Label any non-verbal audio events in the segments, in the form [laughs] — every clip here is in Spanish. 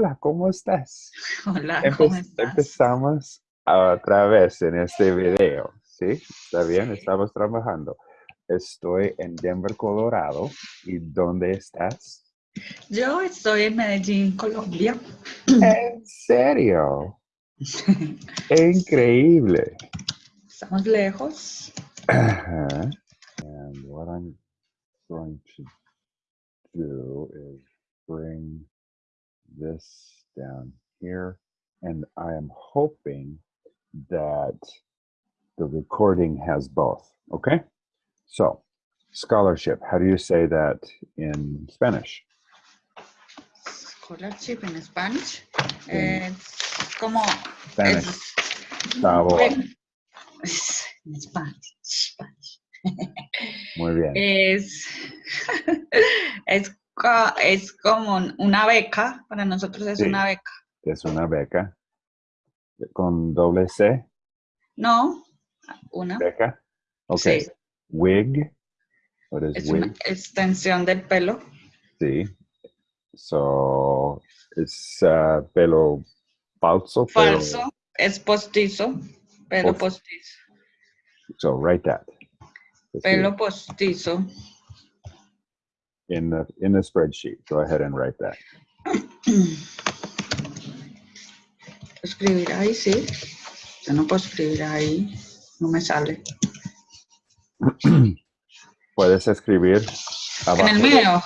Hola, ¿cómo estás? Hola, Empe- ¿cómo estás? Empezamos otra vez en este video, ¿sí? ¿Está bien? Sí. Estamos trabajando. Estoy en Denver, Colorado. ¿Y dónde estás? Yo estoy en Medellín, Colombia. ¿En serio? [laughs] Increíble. Estamos lejos. Uh-huh. And what I'm going to do is bring this down here. And I am hoping that the recording has both. Okay? So, scholarship. How do you say that in Spanish? Scholarship in Spanish. Es como. Spanish. Es. [laughs] En Spanish. Spanish. Muy bien. Es, [laughs] es, es como una beca. Para nosotros es Sí. una beca. Es una beca. Con doble C. No, una. Beca. Sí. Wig. What is Es wig? una extensión del pelo. Sí. So, es uh, pelo falso. Falso. Es postizo. Pelo Post- postizo. so, write that. Let's see. Pelo postizo. In the in the spreadsheet. Go ahead and write that. Escribir ahí, sí. Yo no puedo escribir ahí. No me sale. [clears throat] Puedes escribir abajo, En el mío.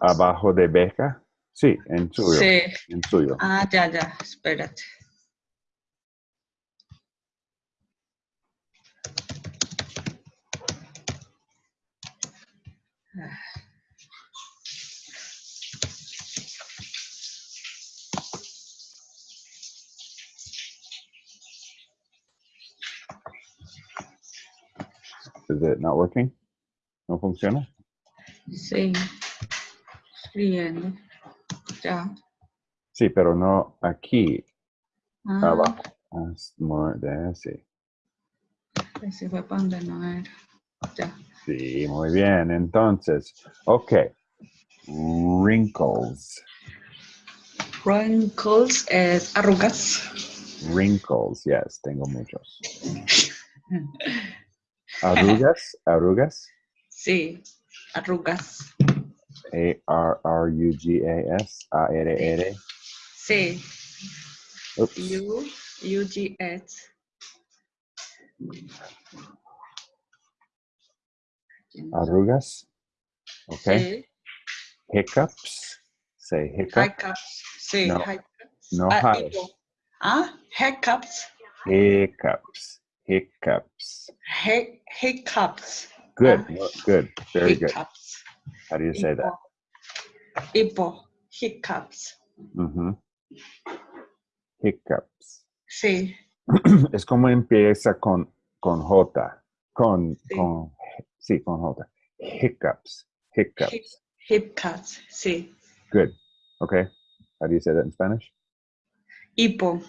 abajo de beca. Sí, en suyo. Sí. En suyo. Ah, ya, ya. Espérate. Is it not working? No funciona. Sí. Escribiendo. Ya. Sí, pero no aquí. Ah, Abajo. More de sí. ese fue para donde no era. Ya. Sí, muy bien. Entonces, ok. Wrinkles. Wrinkles es arrugas. Wrinkles. Yes, tengo muchos. [laughs] Arrugas. Arrugas. Sí. Arrugas. A-R-R-U-G-A-S. A-R-R. Sí. U, U, G, S. Arrugas. Okay. Sí. Hiccups. Say hiccup. Hiccups. Sí, No, hiccups. no highs. Ah, hiccups. Hiccups. Hiccups. Hic- hiccups. Good. Wo- Good. Very good. hiccups. How do you say that? Ipo, Hiccups. Mhm. Hiccups. Sí, [clears throat] Es como empieza con, con J. Con, Sí. con, sí, con J. Hiccups. Hiccups. hiccups. Sí. Good. Okay. How do you say that in Spanish? Hipo.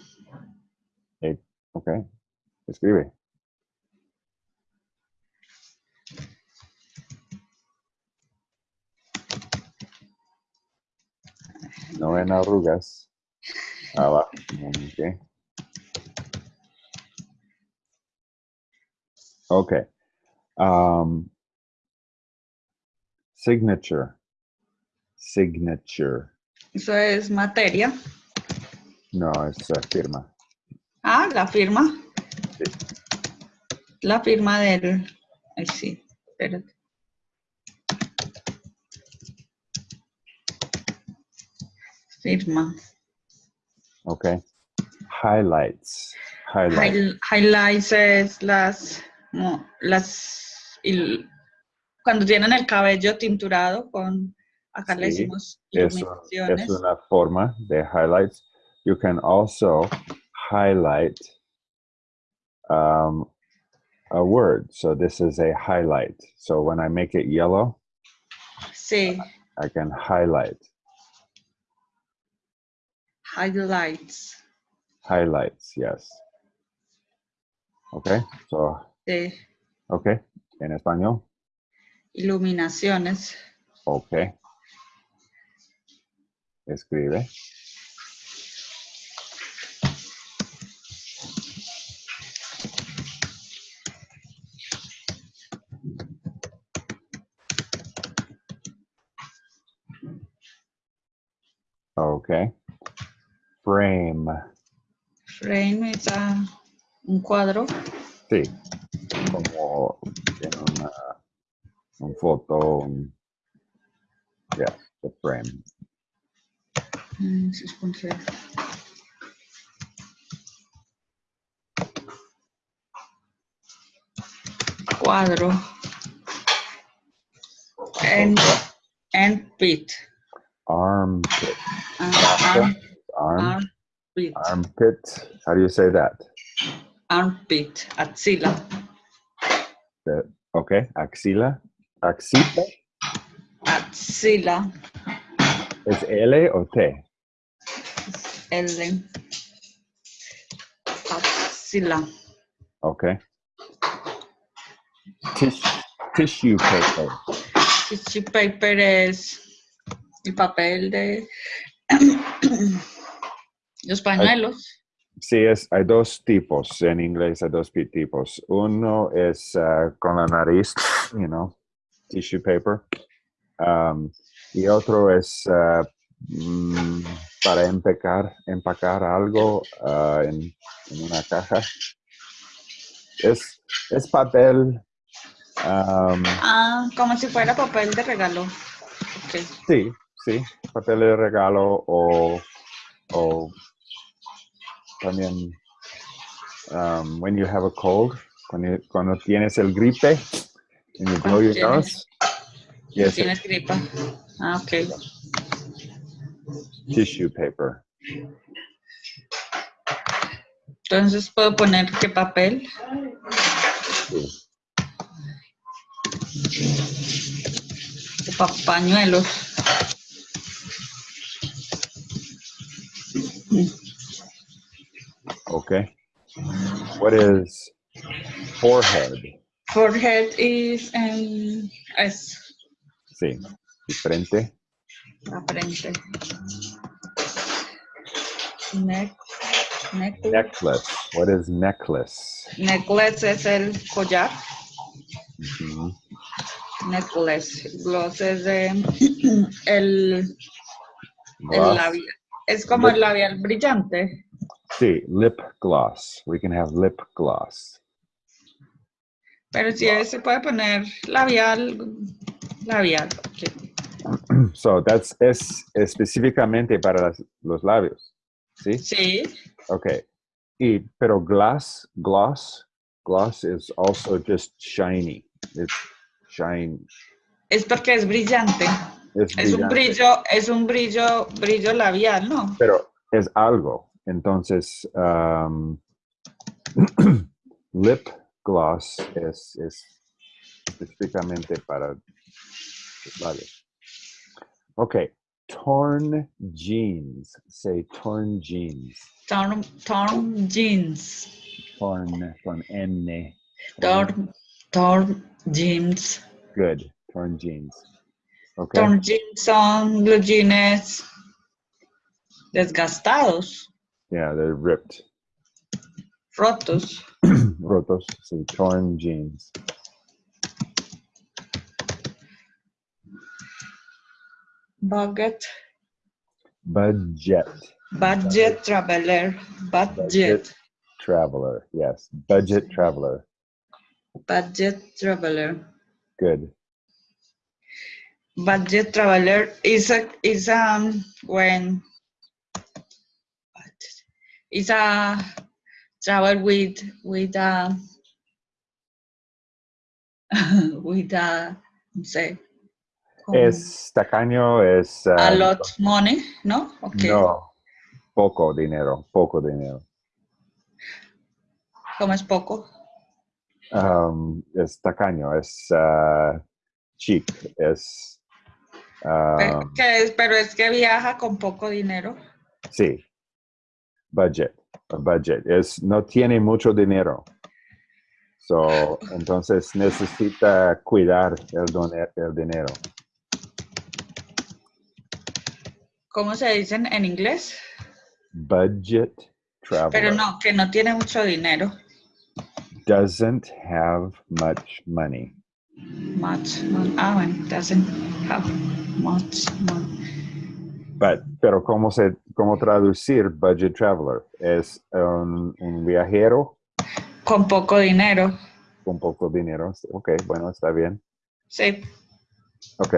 Okay. Escribe. No en arrugas. Abajo. Okay. Okay. Um, signature. Signature. Eso es materia. No, es firma. Ah, la firma. La firma del. Ay, sí. Espérate. Firma. Okay. Highlights. Highlights. High- highlights es las, las il- cuando tienen el cabello tinturado con, acá le Sí, decimos Es, un- iluminaciones. es una forma de highlights. You can also highlight um, a word. So this is a highlight. So when I make it yellow, Sí, I can highlight. highlights. Highlights, yes. Okay, so, Sí, okay, en español. iluminaciones. Okay. Escribe. Okay. Frame. Frame es ah, un cuadro. Sí. Como en una un foto. Un, yeah, the frame. Mm, 6.0. Cuadro. En, en pit. Armpit. Ah, arm, Arm. armpit. Armpit. How do you say that? Armpit. Axila. That- okay. Axila. Axila. Axila. ¿Es L o T? L. Axila. Okay. Tis- tissue paper. Tissue paper es el papel de [clears throat] los pañuelos. Sí, es, hay dos tipos. En inglés hay dos tipos. Uno es ah, con la nariz, [sniffs] you know, tissue paper. Um, y otro es mm, para empacar, empacar algo ah, en, en una caja. Es, es papel. um, Ah, como si fuera papel de regalo. Sí, sí, papel de regalo o, o también um, when you have a cold, cuando, cuando tienes el gripe and you blow your nose, yes, Tienes gripa. Ah, ok. tissue paper. Entonces puedo poner qué papel. Sí. pa- pañuelos. Okay. What is forehead? Forehead is em, es Sí, y frente. la frente. Neck, neck, Necklace. What is necklace? necklace es el collar. Ujú. Necklace. Gloss es [clears throat] el, el Gloss. labial. Es como el labial brillante. Sí, lip gloss. We can have lip gloss. Pero si se puede poner labial, labial. ok. [clears throat] So that's es específicamente para las- los labios. ¿Sí? Sí, Okay. Y, pero gloss, gloss, gloss is also just shiny. It's shine. es porque es brillante. Es, Es un brillante, brillo, es un brillo, brillo labial, ¿no? Pero es algo. Entonces, um, [clears throat] lip gloss es, es específicamente para labios. Okay. Torn jeans. Say torn jeans. Torn, torn jeans. Torn con N. Torn, torn jeans. Good. Torn jeans. Okay. Torn jeans son los jeans desgastados, Yeah, they're ripped. rotos. [clears throat] Rotos. so torn jeans. Budget, Budget. budget traveler, budget, Budget. Traveler. Yes. Budget traveler. budget traveler. Good. Budget traveler is a is um when is a travel with with a [laughs] with a con Es tacaño, es. a um, lot money, ¿no? Okay. No. Poco dinero. Poco dinero. ¿Cómo es poco? Um, es tacaño, es uh, cheap, es. Pe- um, que es, pero es que viaja con poco dinero. sí. Budget. budget. Es, no tiene mucho dinero. So, entonces necesita cuidar el, done- el dinero. ¿Cómo se dicen en inglés? Budget traveler. Pero no, que no tiene mucho dinero. Doesn't have much money. Much money. Ah, bueno, doesn't have much money. But, pero ¿cómo, se, ¿cómo traducir budget traveler? ¿Es un, un viajero Con poco dinero. con poco dinero? Ok, bueno, está bien. Sí. Ok.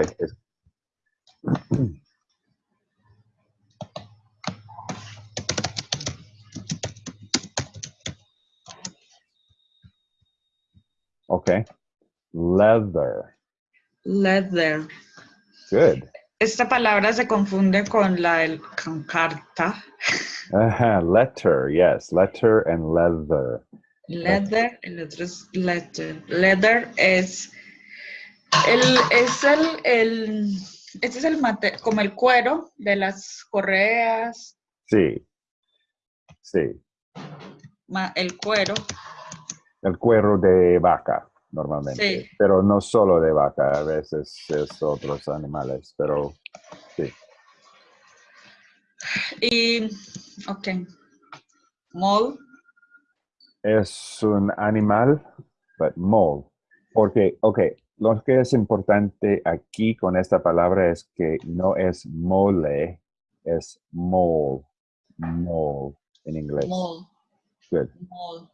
Ok. Leather. Leather. Good. Esta palabra se confunde con la del con carta. Ajá, letter, yes. Letter and leather. Leather, el otro es leather. Leather es el, es el, el, este es el mate, como el cuero de las correas, Sí. Sí. ma- el cuero. El cuero de vaca, normalmente. Sí. Pero no solo de vaca, a veces es otros animales, pero sí. Y, ok. Mole, Es un animal, but mole. Porque, ok, lo que es importante aquí con esta palabra es que no es mole, es mole. Mole en inglés. mole, Good. mole.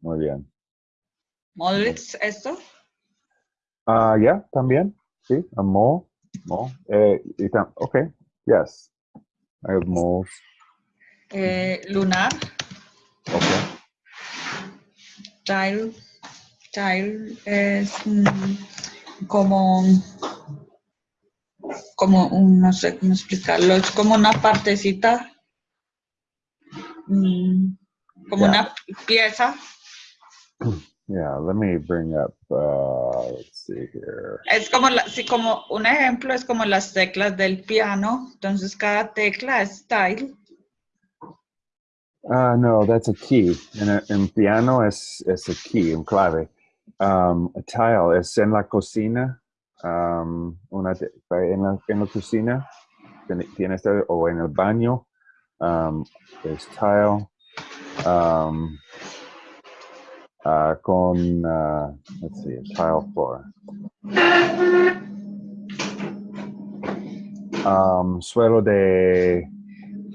Muy bien. Mole es esto. Ah, ya, también. Sí, a mole. Mole. Eh, y tam- ok, yes. I have moles. Eh, lunar, Ok. tile. Tile es mm, como, como un, no sé cómo explicarlo, es como una partecita, mm, como Ya. una pieza. Yeah, let me bring up, uh, let's see here. Es como, la, sí, como un ejemplo, es como las teclas del piano, entonces cada tecla es tile. Ah, no, that's a key. En, en piano es, es a key, un clave. Um, a tile es en la cocina. um, una, en, la, en la cocina tiene, tiene este- o en el baño. Um, es tile. Um, ah, con, ah, let's see, tile floor. Um, suelo de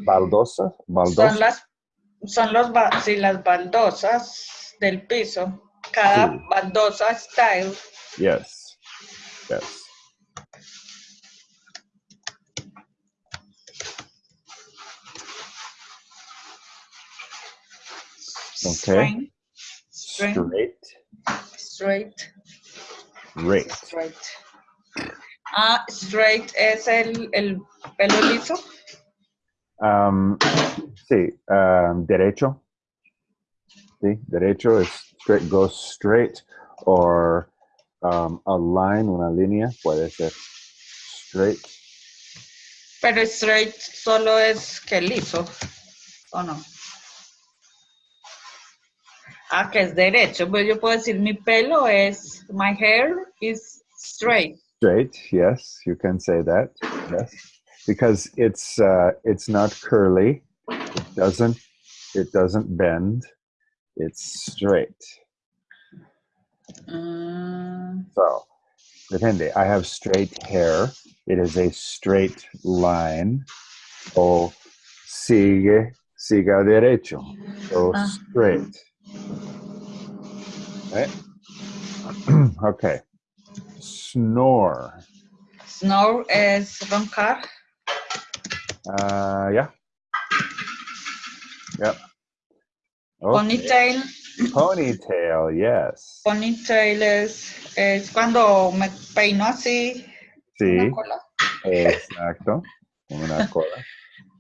baldosa, baldosa. Son las, son los, ba- sí, las baldosas del piso. Cada Sí. baldosa es tile. Yes. Yes. Okay. String, Straight. straight, straight. Ah, straight es el, el pelo liso. Um, sí. Um, derecho. Sí. Derecho is straight. Goes straight. Or um, a line, una línea. Puede ser straight. Pero straight solo es que liso, ¿o no? Ah, que es derecho. Pues yo puedo decir mi pelo es, my hair is straight. Straight. Yes, you can say that. Yes, because it's uh, it's not curly. It doesn't it doesn't bend. It's straight. Mm, So, depende. I have straight hair. It is a straight line. O sigue, siga derecho. So Ah. straight. Right? [clears throat] okay. Snore. snore es roncar. Uh, yeah. Yep. Okay. Ponytail. Ponytail, yes. Ponytail es, es cuando me peino así. Sí, una cola. exacto. Una cola.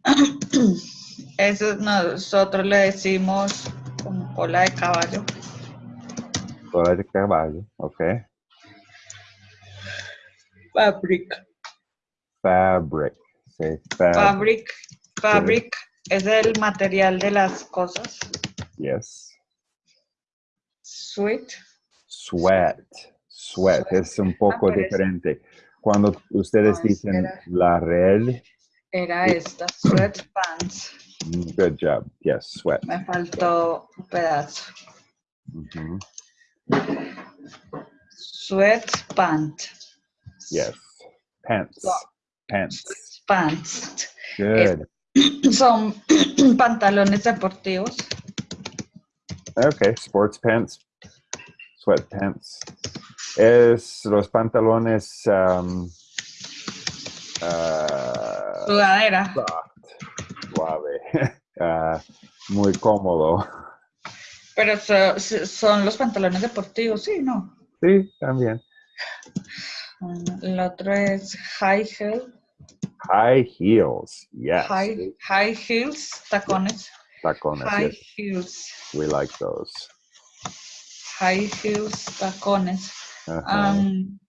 [clears throat] Eso nosotros le decimos como cola de caballo. Cola de caballo, okay. Fabric. Fabric. Say fabric. Fabric. Fabric es el material de las cosas. Yes. Sweet. Sweat. Sweat. Es un poco es- diferente. Cuando ustedes No, dicen espera. la red, Era esta. Sweatpants. Mm, good job. Yes, sweat. Me faltó un pedazo. Mhm. Sweatpant. Yes. Pants. So- Pants. pants. Good. Son [clears throat] pantalones deportivos. Okay, sports pants, sweat pants. Es los pantalones um, ah, Sudadera. soft, suave, [laughs] ah, muy cómodo. Pero so- so- son los pantalones deportivos, sí, ¿no? Sí, también. Mm, El otro es high heel, High heels, yes. high, high heels, tacones, Tacones, high yes. heels, We like those. high heels, tacones. Um,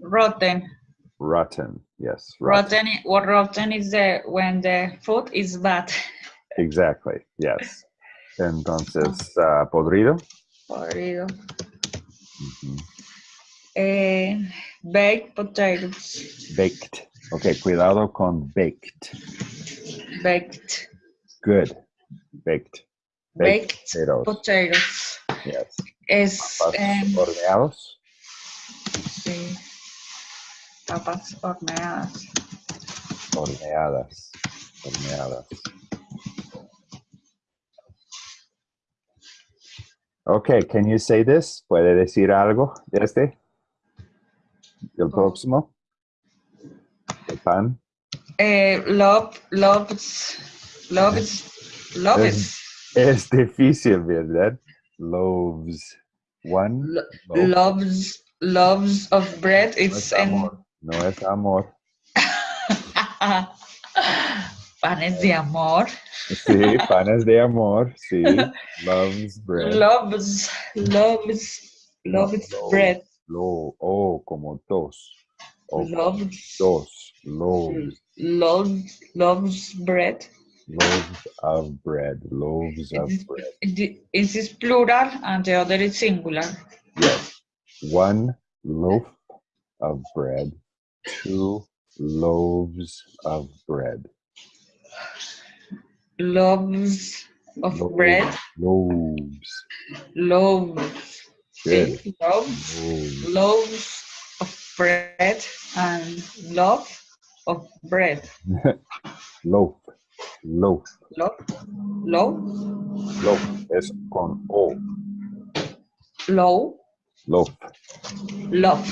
rotten, rotten, yes. Rotten. rotten, what rotten is the, when the food is bad. [laughs] Exactly, yes. Entonces, ah, podrido. Podrido. Ujú. Eh, baked potatoes, Baked. Ok, cuidado con baked. baked, Good. Baked. baked potatoes. potatoes. Yes. Es, em, horneados. sí, papas horneadas. Horneadas. Horneadas. Okay, can you say this? ¿Puede decir algo de este? ¿El próximo? ¿El pan? Eh, love, loves, loves, loves, Es difícil, ¿verdad? Loaves. One. lo- loaf. loves, loves of bread. It's es amor. No es amor. [laughs] panes de amor. Sí, panes de amor. Sí. Loves bread. Loves, loves, No, loves loves. bread. Lo, oh, como dos. O Loves, dos. Loaves. loves, loves bread. Loaves of bread. Loaves of This bread. this is plural and the other is singular. Yes. One loaf of bread. Two loaves of bread. Loaves of Loaves. bread. Loaves. Loaves. Good. Loaves. Loaves. loaves of bread and loaf of bread. [laughs] Loaf. Loaf. Loaf. Loaf. Loaf. Es con O. low, Loaf. love,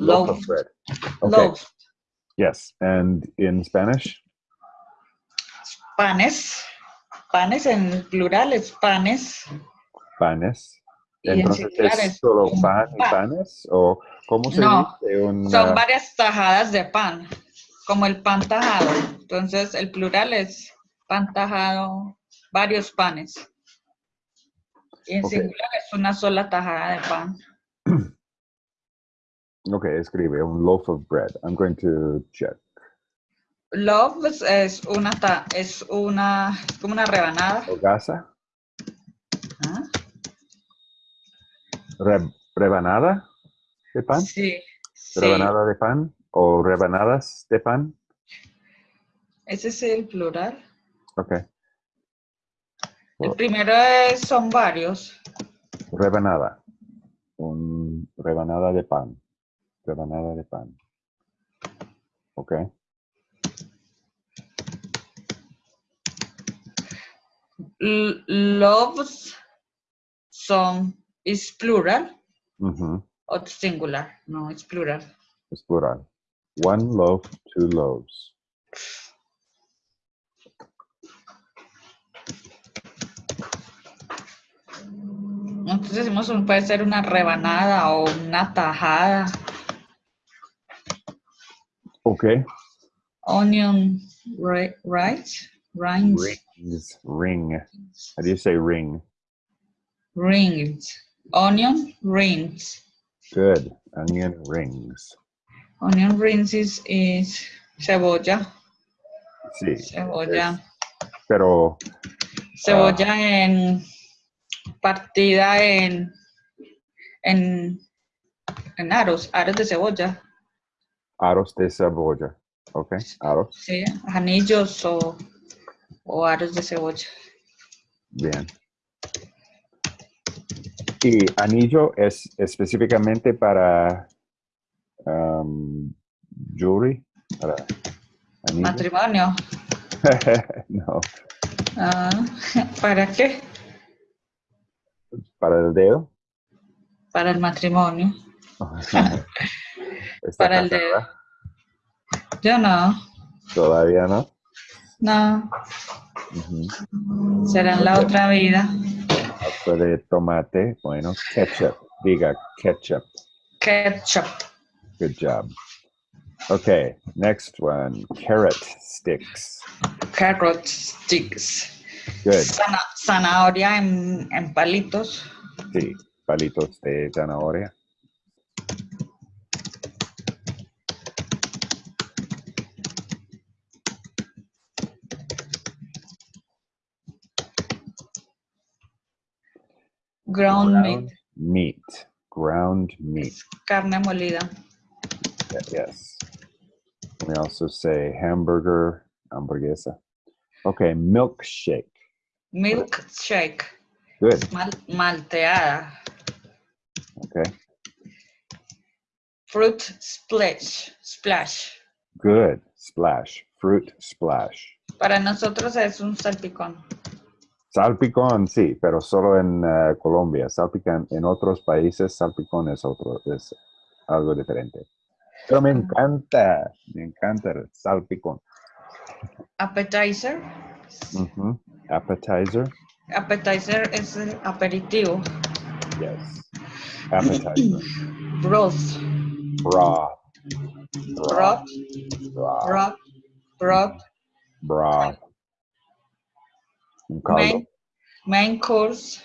Loaf Loaf. bread. Okay. love, Yes. And in Spanish? panes, panes en plural es panes Panes. y en Entonces, ¿es solo pan y pan. panes? ¿O cómo se No, dice? Un, Son ah, varias tajadas de pan, como el pan tajado. Entonces el plural es pan tajado, varios panes. Y en Ok. singular es una sola tajada de pan. Ok, escribe un loaf of bread. I'm going to check. Love es- una, es una, es como una rebanada. ¿Hogaza? ¿ah? Re- ¿Rebanada de pan? Sí, sí. ¿Rebanada de pan? ¿O rebanadas de pan? Ese es el plural. Ok. El primero es, son varios. Rebanada. Un rebanada de pan. Rebanada de pan. Ok. L- loves son, es plural Ujú, o singular. No, es plural. Es plural. One loaf, two loaves. Nosotros decimos, puede ser una rebanada o una tajada. Ok. Onion, right? right? Rings. Rings. Ring. How do you say ring? Rings. Onion rings. Good. Onion rings. Onion rings is, is cebolla. Sí. Cebolla. es- pero Cebolla ah, en partida en, en, en aros, aros de cebolla. Aros de cebolla. Ok. Aros. Sí, anillos o, o aros de cebolla. Bien. Y anillo es específicamente para um, jewelry. Para anillo. Matrimonio. [laughs] no, Ah, [laughs] ¿Para qué? para el dedo. Para el matrimonio. [laughs] ¿Está Para el casada? Yo no. Todavía no. No. Ujú. Será en la Ok. otra vida. Pasta de tomate, bueno, ketchup. Diga ketchup. Ketchup. Good job. Okay, next one. Carrot sticks. Carrot sticks. Good. Zana- zanahoria en, en palitos. Sí, palitos de zanahoria. Ground meat. meat. Ground meat. Carne molida. Yes. We also say hamburger, hamburguesa. Okay, milkshake. Milkshake. Good. Mal- malteada. Okay, Fruit splash. Splash. good. Splash. Fruit splash. Para nosotros es un salpicón. Salpicón, sí, pero solo en eh, Colombia. Salpicón en otros países, salpicón es otro, es algo diferente. Pero me encanta, me encanta el salpicón. Appetizer. Ujú. Appetizer, Appetizer es el aperitivo. yes. Appetizer. [clears throat] Broth. Broth. Broth. Broth. Broth. Broth. Broth. Main, main course.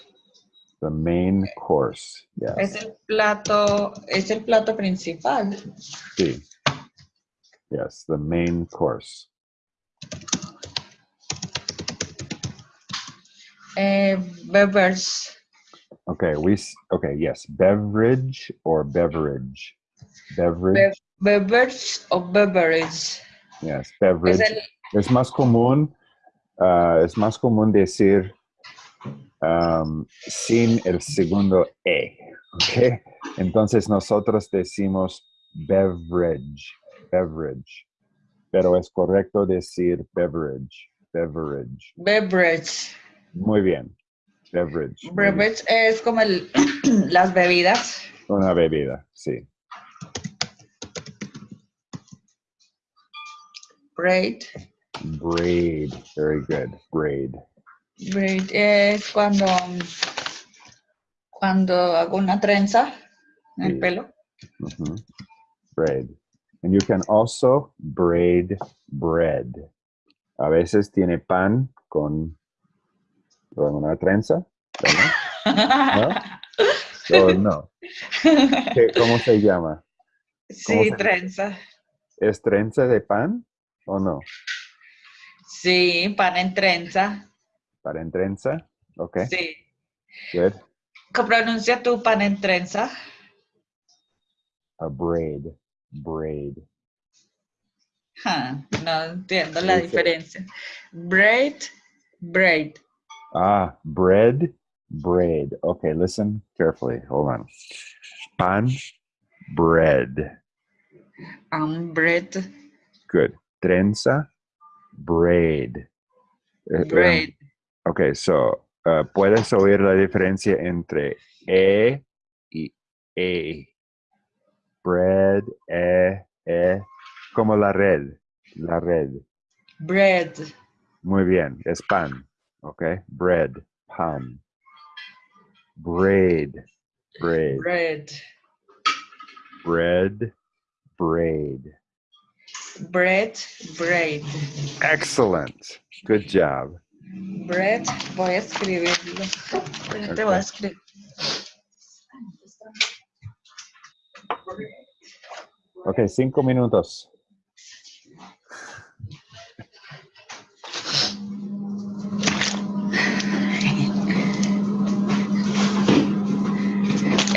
The main course. Yes. Es el plato, es el plato principal. Sí. Yes, the main course. Eh, beverage. Okay, we okay, yes, beverage or beverage. Beverage. Bev- beverage o beverage. yes, beverage. Es el, Es más común, ah, es más común decir um, sin el segundo E, ¿ok? Entonces nosotros decimos beverage, beverage, pero es correcto decir beverage, beverage. beverage. Muy bien, beverage. bien. Beverage es como el, [clears throat] las bebidas. Una bebida, sí. Braid. Braid, very good, braid. Braid es cuando, cuando hago una trenza en el pelo. Braid. And you can also braid bread. A veces tiene pan con, con una trenza. ¿verdad? [laughs] O no. ¿Qué- ¿Cómo se llama? sí, se- trenza. ¿Es trenza de pan o no? Sí, pan en trenza. Para en trenza. Ok, Sí. good. ¿Cómo pronuncia tu pan en trenza? A braid. Braid. Ja, no entiendo la diferencia. Braid, braid. Ah, bread, braid. Okay, listen carefully. Hold on. Pan, bread. Um, bread, Good. Trenza, braid. Eh, um, braid. okay, so uh, puedes oír la diferencia entre E y E. Bread, E, E, como la red. La red. Bread. Muy bien, es pan. Okay, bread, pan. Braid, braid, Bread. bread, braid. Bread, braid. Excellent. Good job. Bread, voy a escribirlo. Te voy a escribir. Ok, cinco minutos.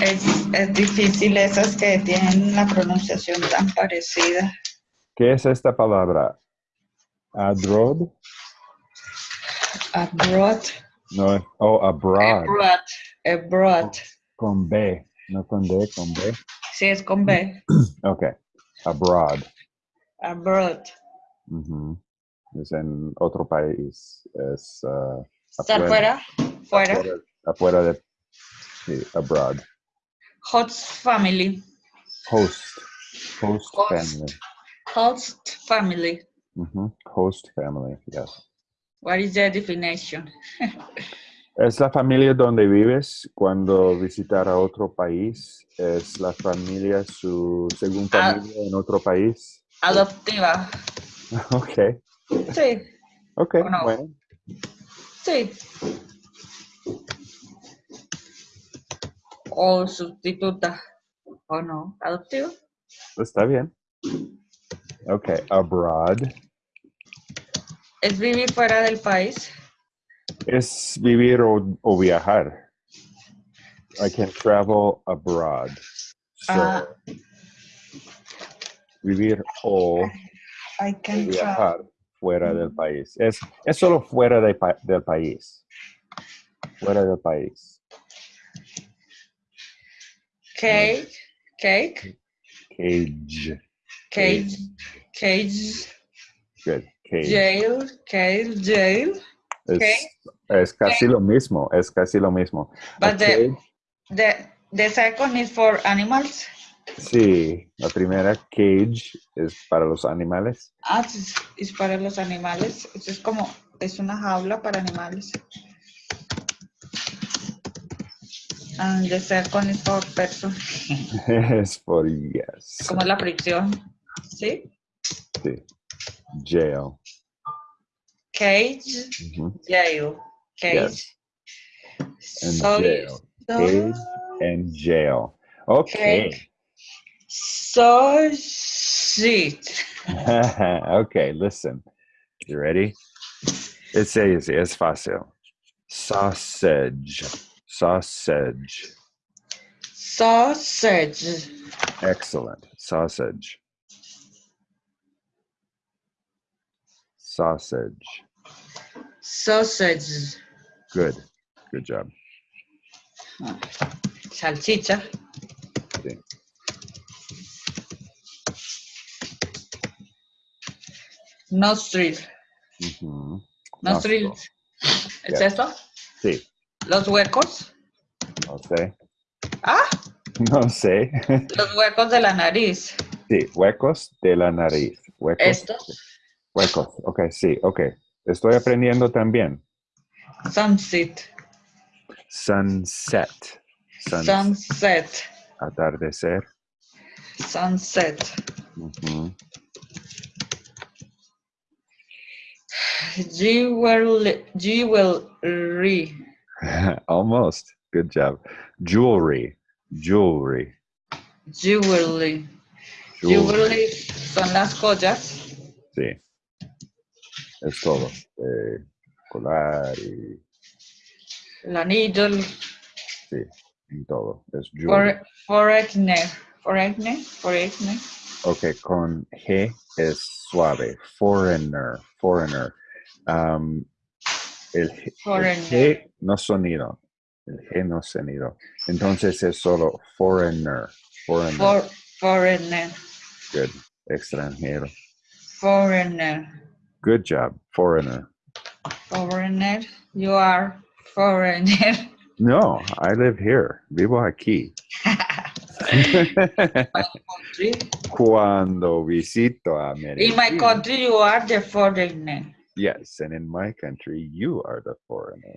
Es, es difícil esas que tienen la pronunciación tan parecida. ¿Qué es esta palabra? Adrod? Abroad. No, oh, abroad. Abroad. Abroad. Con B, no con D, con B. Sí, es con B. [clears throat] Ok, abroad. abroad. Ujú. Es en otro país. Es ah, Estar Afuera. fuera, fuera. afuera, afuera de sí, abroad. Host family. Host. Host Host. family. Host family. Host family, yes. What is the definition? [laughs] Es la familia donde vives cuando visitar a otro país. Es la familia, su segunda Ah. familia en otro país. Adoptiva. [laughs] Ok, Sí, ok, bueno. sí. O sustituta. ¿O no? Adoptivo. Está bien. Ok, abroad Es vivir fuera del país. es vivir o, o viajar. I can travel abroad. So, Ah. vivir o I can travel. viajar fuera del país. Es, es solo fuera de del país. Fuera del país. Cake. Cake. Cage. Cage. Cage. Good. Cage. Jail. Cage. Jail. Es, casi lo mismo. Es casi lo mismo. But the, the, the second is for animals. sí, la primera cage es para los animales. Ah, es, es para los animales. Es como, es una jaula para animales. And the second is for person. [laughs] es for yes. Como la fricción. ¿Sí? Sí. Jail. Cage, Ujú. jail. Cage. Yes. And So, jail. so- Cage and jail. Okay. So shit. [laughs] okay, listen. You ready? It's easy. It's fácil. Sausage. Sausage. Sausage. Excellent. Sausage. Sausage. Sausage. Good. Good job. Salchicha. Sí. Nostril. Nostril. Nostril. ¿Es Yeah. eso? Sí. Los huecos. No sé. Ah, [laughs] No sé. los huecos de la nariz. Sí. Huecos de la nariz. Huecos. Estos. Huecos. Ok, sí. Ok. Estoy aprendiendo también. Sunset. Sunset. Sun- Sunset. Atardecer. Sunset. Jewelry. Jewelry. [laughs] Almost. Good job. Jewelry. Jewelry. Jewelry. Jewelry son las joyas. Sí. Es todo. Eh, colar y El anillo. el sí, y todo. Es for- Foreigner. Foreigner. Foreigner. Ok, con G es suave. Foreigner. Foreigner. Um, el, G- el Foreigner. G no sonido. El G no sonido. Entonces es solo foreigner. Foreigner. For, foreigner. Good. Extranjero. Foreigner. Good job. Foreigner. Foreigner. You are foreigner. [laughs] No, I live here. Vivo aquí. [laughs] Cuando visito a Medellín. In my country, you are the foreigner. Yes, and in my country, you are the foreigner.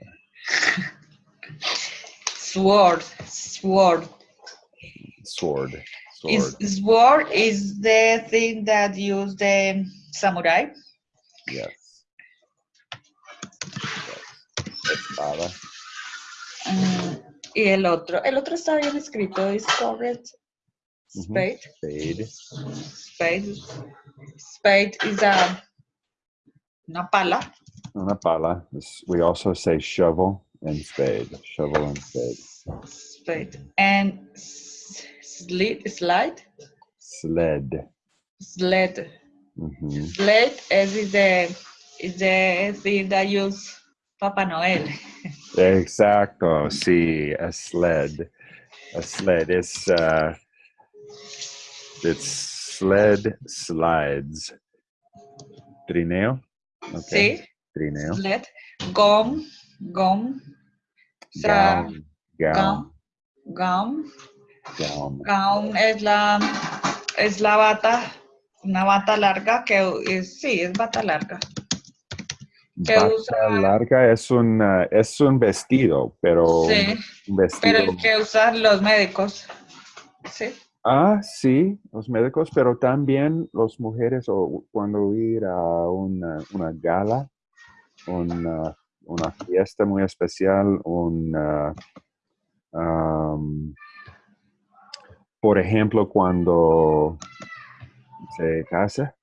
Sword. [laughs] Sword. Sword. Sword. Is sword is the thing that use the samurai. Yes. Espada. Mm, y el otro, el otro está bien escrito, es correct. Spade. Spade. Spade. Spade is a una pala. Una pala. We also say shovel and spade. Shovel and spade. Spade. And s- slid, slide, Sled. sled. Mhm. Sled is the is the thing that use Papa Noel. Exacto. Sí, a sled. A sled. It's uh, it's Sled slides. Trineo. ok, Sí, Trineo. sled. Gum, gum. Gown. Gown. gum. Gown. Gown es la, es la bata, una bata larga que es, sí, es bata larga. que Bata usa- larga es un, uh, es un vestido, pero Sí, un vestido. pero el que usan los médicos. Sí. Ah, sí, los médicos, pero también las mujeres o cuando ir a una, una gala, una, una fiesta muy especial, una, am, por ejemplo, cuando se casa,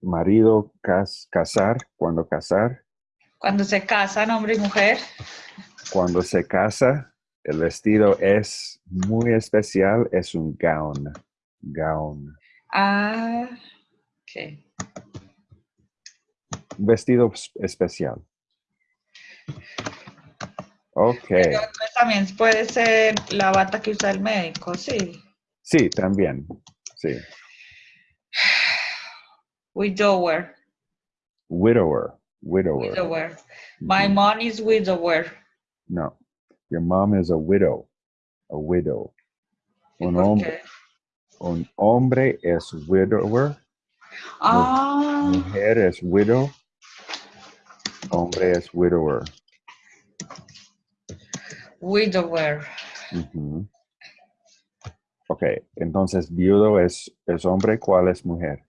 marido cas- casar, cuando casar, Cuando se casan hombre y mujer. cuando se casa, el vestido es muy especial, es un gown, gown. Ah, ok. Un vestido es- especial. Ok, Pero también puede ser la bata que usa el médico, sí. sí, también, sí. [sighs] Widower. Widower, widower. Widower. My Ujú. mom is widower. No, your mom is a widow, a widow. Un hombre, un hombre es widower, Ah, mujer es widow, hombre es widower. widower. Ujú. Ok, entonces viudo es, es hombre, ¿cuál es mujer?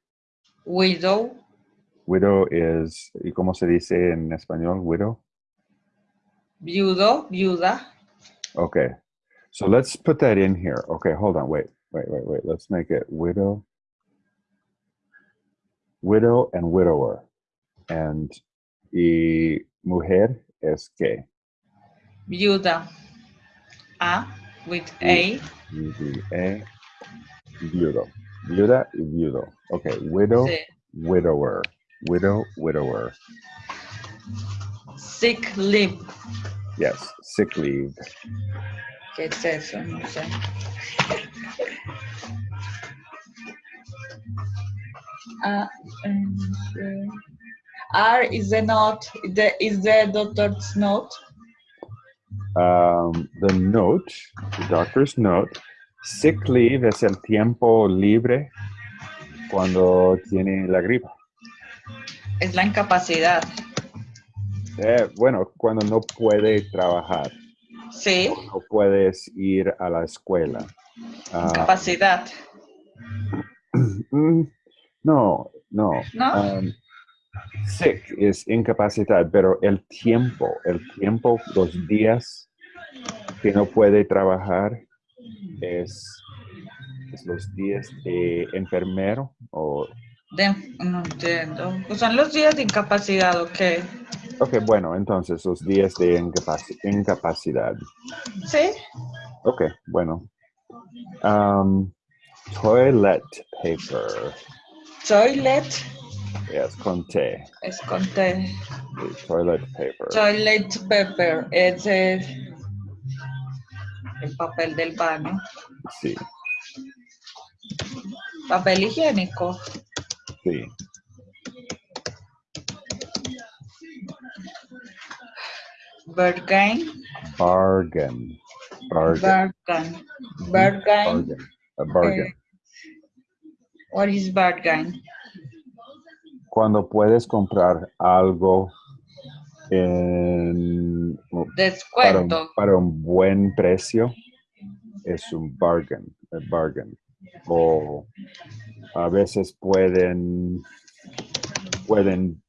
Widow. Widow is, ¿y cómo se dice en español? Widow? Viudo, viuda. Okay, so let's put that in here. Okay, hold on, wait, wait, wait, wait. Let's make it widow, widow and widower. And y mujer es que? Viuda. A with A. A. V-D-A, viudo. Viuda y viudo. Okay, widow, Sí. widower. Widow, widower. Sick leave. Yes, sick leave. ¿Qué es eso? No sé. Ah, um, eh, R is the note, the, is the doctor's note. Um, the note, the doctor's note, sick leave es el tiempo libre cuando tiene la gripa. Es la incapacidad. Eh, bueno, cuando no puede trabajar, Sí, no puedes ir a la escuela. Ah, incapacidad. [clears throat] mm, no, no. ¿No? Um, sick es incapacidad, pero el tiempo, el tiempo, los días que no puede trabajar es, es los días de enfermero o De- no entiendo. Pues son los días de incapacidad, ¿o qué? Ok, bueno, entonces los días de incapaci- incapacidad. Sí, Ok, bueno. Um, toilet paper. toilet Yes, con T. es con T. Sí, Toilet paper. Toilet paper es el, el papel del baño. Sí, Papel higiénico. sí. Bargain. Bargain. Bargain. Bargain. Bargain. A bargain. Eh, what is bargain? Cuando puedes comprar algo en, para, un, Descuento. para un buen precio, es un bargain. A bargain. O a veces pueden pueden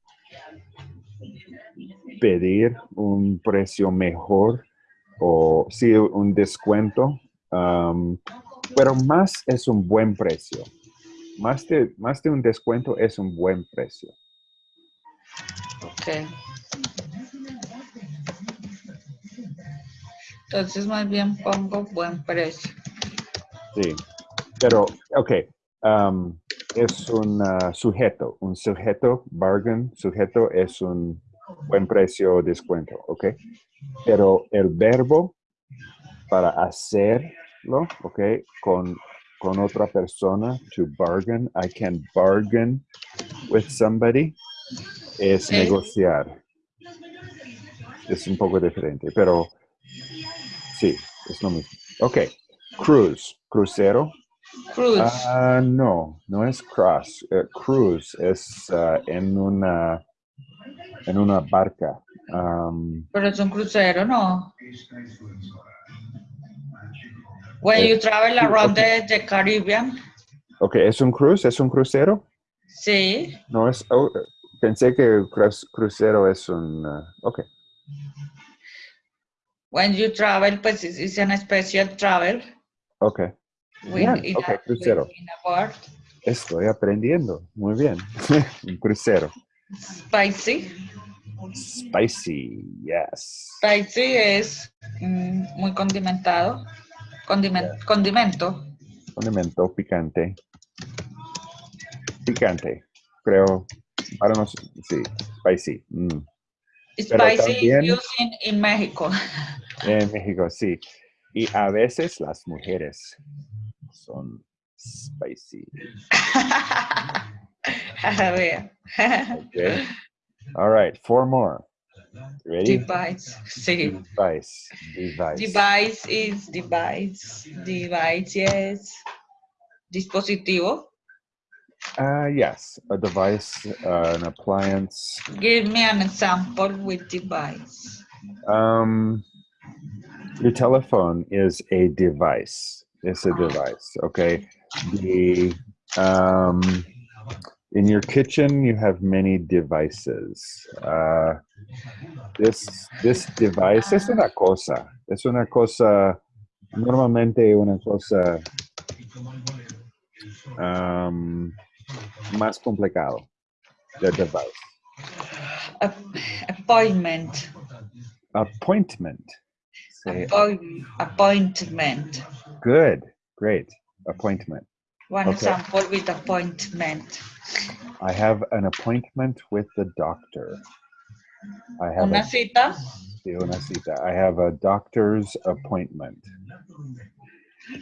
pedir un precio mejor o sí un descuento um, pero más es un buen precio más de más de un descuento es un buen precio Ok. Entonces más bien pongo buen precio. sí pero ok um, es un uh, sujeto un sujeto bargain sujeto es un buen precio o descuento ok pero el verbo para hacerlo ok con con otra persona, to bargain. I can bargain with somebody. Es negociar. Es un poco diferente, pero sí, es lo mismo. Ok, cruise, crucero. Cruise. Ah, no, no es cross. eh, cruise es ah, en una en una barca. Am, Pero es un crucero, ¿no? When Eh, you travel around ok. the, the Caribbean. ok, ¿es un cruise? ¿Es un crucero? Sí. No es. oh, eh, pensé que cru- crucero es un. ah, ok, When you travel, pues it's an special travel. ok. Bien, in ok, a- crucero. Estoy aprendiendo. Muy bien. [laughs] un crucero. Spicy. Spicy, yes. Spicy es mm, muy condimentado. Condimen- Condimento. Condimento picante. Picante. Creo. Para nos. Sí, spicy. mm. Spicy también- used in, in México. [laughs] En México, sí. Y a veces las mujeres son spicy. [laughs] A ver. Okay. All right, four more. Ready? Device. Sí. Device. Device. Device is device. Device, yes. Dispositivo. Uh, yes, a device, uh, an appliance. Give me an example with device. Um, your telephone is a device. It's a device. Okay. The um, in your kitchen, you have many devices. Uh, this this device es una cosa. Es una cosa. Normalmente una cosa um, más complicado. The device. A- appointment. Appointment. Appoint- appointment. good. Great. Appointment. One Okay. example with appointment. I have an appointment with the doctor. I have Una a, cita. sí, una cita. I have a doctor's appointment.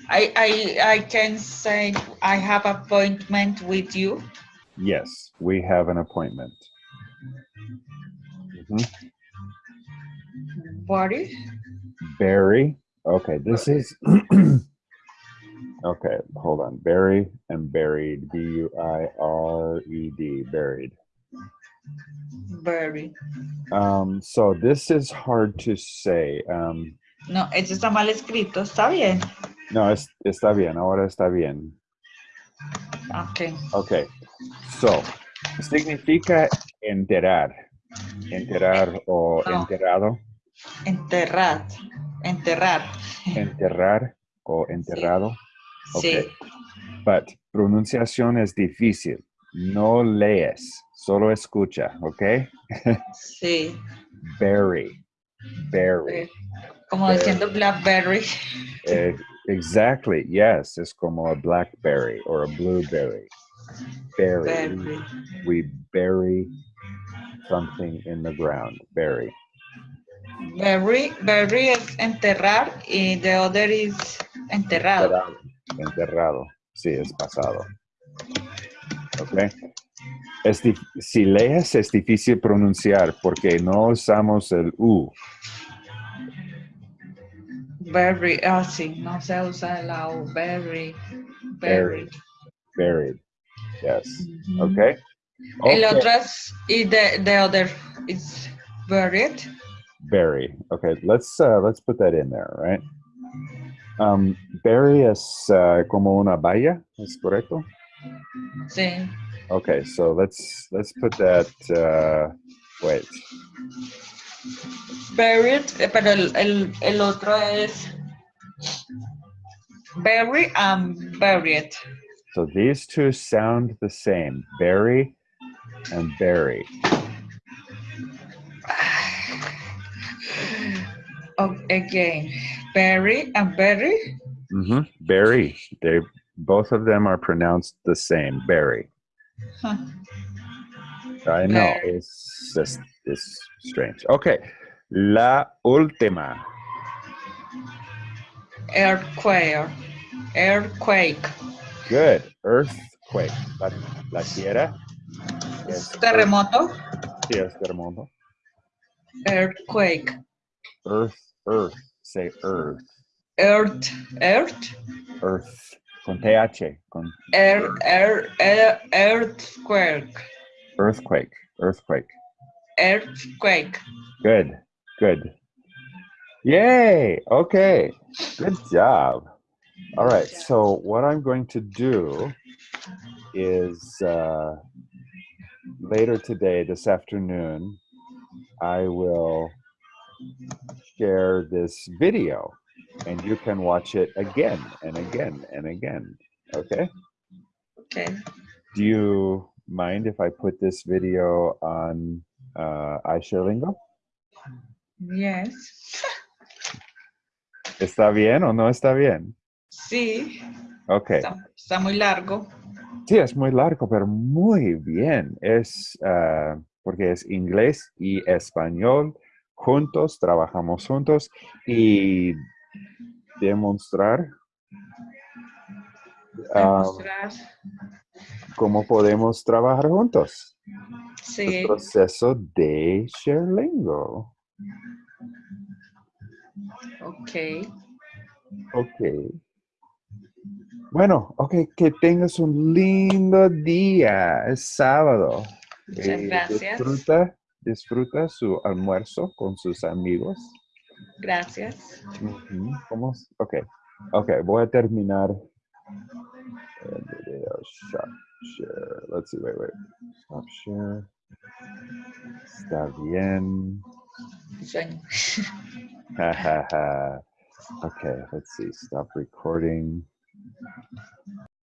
I, I, I can say I have appointment with you. Yes, we have an appointment. Mhm. Body. Barry. Okay, this is. [clears throat] okay, hold on. Barry and buried. B U I R E D. Buried. Very. Um, so this is hard to say. Um, No, eso está mal escrito. Está bien. no, es, está bien. Ahora está bien. Ok. Okay, so significa enterar, enterar o No. enterrado, Enterrar. Enterrar. enterrar o enterrado. Sí. Okay, but pronunciación es difícil. No lees, solo escucha, okay? Sí. [laughs] Berry, berry. Eh, Como diciendo Blackberry. Eh, exactly, yes, es como a blackberry or a blueberry. Berry. Berry. We bury something in the ground. Bury. Berry. Berry es enterrar y the other is enterrado. Enterrado. Enterrado. Sí, es pasado. Ok. Es dif- si lees es difícil pronunciar porque no usamos el U. Berry. Ah, sí. No se usa la U. Berry. Buried. Yes. Ujú. Ok. El otro es, y the, the other is buried. Bury. Okay, let's uh, let's put that in there, right? Um, bury es uh, como una valla, ¿es correcto? Sí. Okay, so let's let's put that. Uh, wait. Buried, eh, pero el, el, el otro es bury and buried. So these two sound the same. Bury and bury. [sighs] Oh, again, bury and bury. Mm-hmm. Bury. They both of them are pronounced the same. Bury. Huh. I know it's just it's strange. Okay, la última. Earthquake. Earthquake. Good. Earthquake. La, la tierra. es Terremoto. Yes, terremoto. Earthquake. Earth, earth. Say earth. Earth. Earth. Earth. Con TH. Con air, air, earthquake. earthquake. Earthquake. Earthquake. Good. Good. Yay. Okay. Good job. All right. So what I'm going to do is uh, later today, this afternoon, I will share this video and you can watch it again and again and again. Okay. Okay. Do you mind if I put this video on uh, iShareLingo? Yes. ¿Está bien o no está bien? Sí. Ok. Está, está muy largo. Sí, es muy largo, pero muy bien. Es ah, porque es inglés y español juntos, trabajamos juntos y demostrar ah, cómo podemos trabajar juntos. Sí. El proceso de ShareLingo. Ok. Ok. Bueno, ok, que tengas un lindo día. Es sábado. Muchas Eh, gracias. Disfruta, disfruta su almuerzo con sus amigos. Gracias. ¿Cómo? Ok, ok, voy a terminar el video. Stop share. Let's see, wait, wait. Stop share. Está bien. Sueño. Ha, ha, ha. Okay, let's see. Stop recording.